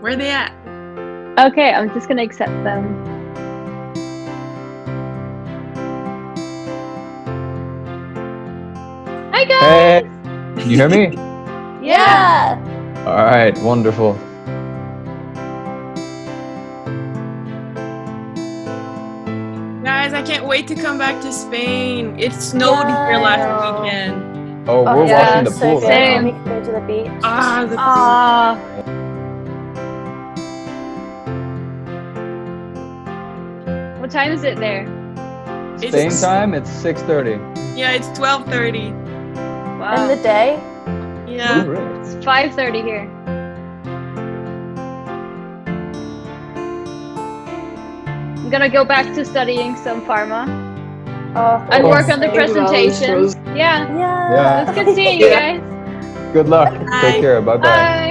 Where are they at? Okay, I'm just gonna accept them. Hi guys! Hey, can you hear me? Yeah. All right, wonderful. Guys, I can't wait to come back to Spain. It snowed here last weekend. Oh, we're yeah, watching the so pool good. right Same. now. We can go to the beach. Ah, the Ah. What time is it there? It's- Same time, it's 6.30. Yeah, it's 12:30. Wow. In the day. Yeah. Really? It's 5.30 here. I'm gonna go back to studying some pharma Oh, and work on the presentation. Yeah, Yeah. Yeah. it's good seeing you guys. Good luck. Bye. Take care. Bye-bye. Bye.